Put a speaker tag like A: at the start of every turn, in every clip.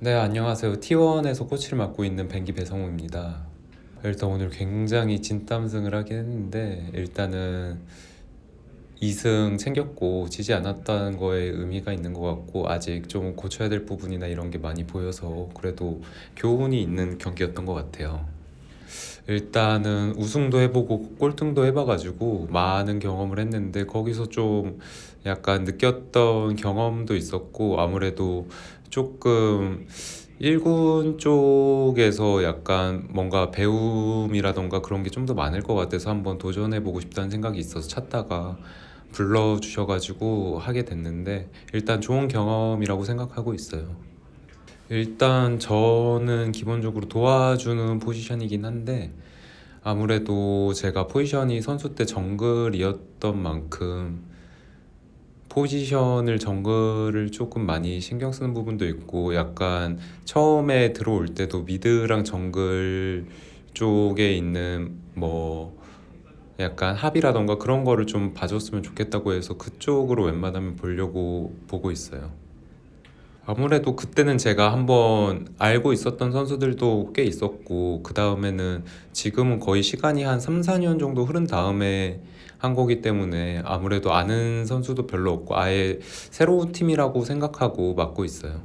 A: 네, 안녕하세요. T1에서 코치를 맡고 있는 뱅기 배성우입니다. 일단 오늘 굉장히 진땀승을 하긴 했는데 일단은 2승 챙겼고 지지 않았다는 거에 의미가 있는 것 같고 아직 좀 고쳐야 될 부분이나 이런 게 많이 보여서 그래도 교훈이 있는 경기였던 것 같아요. 일단은 우승도 해보고 꼴등도 해봐가지고 많은 경험을 했는데 거기서 좀 약간 느꼈던 경험도 있었고 아무래도 조금 1군 쪽에서 약간 뭔가 배움이라던가 그런 게 좀 더 많을 것 같아서 한번 도전해보고 싶다는 생각이 있어서 찾다가 불러주셔가지고 하게 됐는데 일단 좋은 경험이라고 생각하고 있어요. 일단 저는 기본적으로 도와주는 포지션이긴 한데 아무래도 제가 포지션이 선수 때 정글이었던 만큼 포지션을 정글을 조금 많이 신경 쓰는 부분도 있고 약간 처음에 들어올 때도 미드랑 정글 쪽에 있는 뭐 약간 합이라던가 그런 거를 좀 봐줬으면 좋겠다고 해서 그쪽으로 웬만하면 보려고 보고 있어요. 아무래도 그때는 제가 한번 알고 있었던 선수들도 꽤 있었고 그 다음에는 지금은 거의 시간이 한 3, 4년 정도 흐른 다음에 한 거기 때문에 아무래도 아는 선수도 별로 없고 아예 새로운 팀이라고 생각하고 맡고 있어요.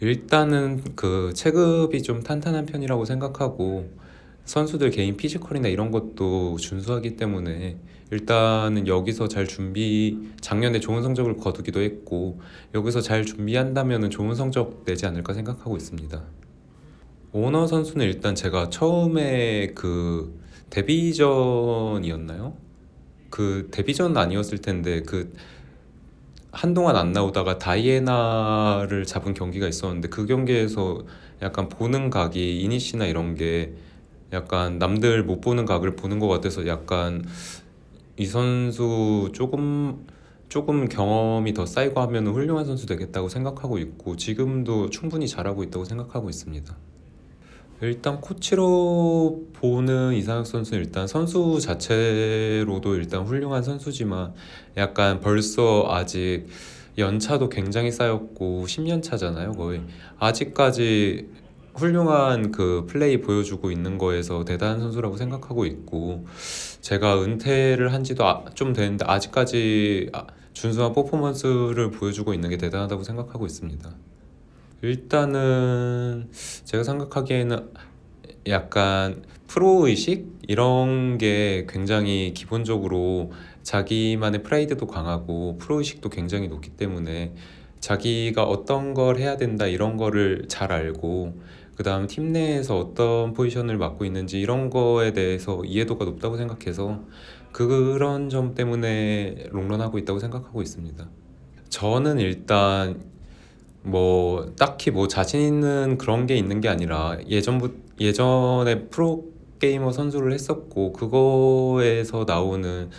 A: 일단은 그 체급이 좀 탄탄한 편이라고 생각하고 선수들 개인 피지컬이나 이런 것도 준수하기 때문에 일단은 여기서 잘 준비 작년에 좋은 성적을 거두기도 했고 여기서 잘 준비한다면 좋은 성적 내지 않을까 생각하고 있습니다. 오너 선수는 일단 제가 처음에 그 데뷔전이었나요? 그 데뷔전 아니었을 텐데 그 한동안 안 나오다가 다이애나를 잡은 경기가 있었는데 그 경기에서 약간 보는 각이 이니시나 이런 게 약간 남들 못 보는 각을 보는 것 같아서 약간 이 선수 조금 조금 경험이 더 쌓이고 하면 훌륭한 선수 되겠다고 생각하고 있고 지금도 충분히 잘하고 있다고 생각하고 있습니다. 일단 코치로 보는 이상혁 선수는 일단 선수 자체로도 일단 훌륭한 선수지만 약간 벌써 아직 연차도 굉장히 쌓였고 10년 차잖아요 거의 아직까지 훌륭한 그 플레이 보여주고 있는 거에서 대단한 선수라고 생각하고 있고 제가 은퇴를 한 지도 아, 좀 됐는데 아직까지 아, 준수한 퍼포먼스를 보여주고 있는 게 대단하다고 생각하고 있습니다. 일단은 제가 생각하기에는 약간 프로의식 이런 게 굉장히 기본적으로 자기만의 프라이드도 강하고 프로의식도 굉장히 높기 때문에 자기가 어떤 걸 해야 된다 이런 거를 잘 알고 그 다음 팀 내에서 어떤 포지션을 맡고 있는지 이런 거에 대해서 이해도가 높다고 생각해서 그런 점 때문에 롱런하고 있다고 생각하고 있습니다. 저는 일단 뭐 딱히 뭐 자신 있는 그런 게 있는 게 아니라 예전부 예전에 프로 게이머 선수를 했었고 그거에서 나오는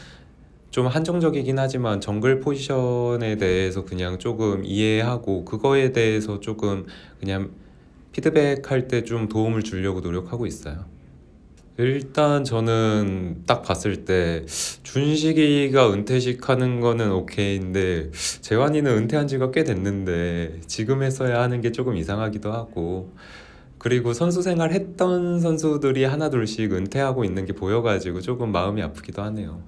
A: 좀 한정적이긴 하지만 정글 포지션에 대해서 그냥 조금 이해하고 그거에 대해서 조금 그냥 피드백할 때 좀 도움을 주려고 노력하고 있어요. 일단 저는 딱 봤을 때 준식이가 은퇴식 하는 거는 오케이인데 재환이는 은퇴한 지가 꽤 됐는데 지금 했어야 하는 게 조금 이상하기도 하고 그리고 선수 생활 했던 선수들이 하나둘씩 은퇴하고 있는 게 보여가지고 조금 마음이 아프기도 하네요.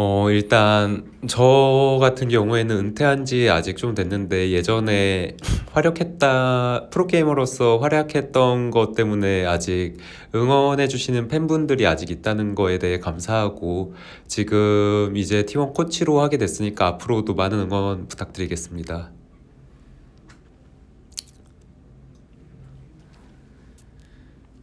A: 어, 일단 저 같은 경우에는 은퇴한 지 아직 좀 됐는데 예전에 활약했다 프로게이머로서 활약했던 것 때문에 아직 응원해 주시는 팬분들이 아직 있다는 거에 대해 감사하고 지금 이제 T1 코치로 하게 됐으니까 앞으로도 많은 응원 부탁드리겠습니다.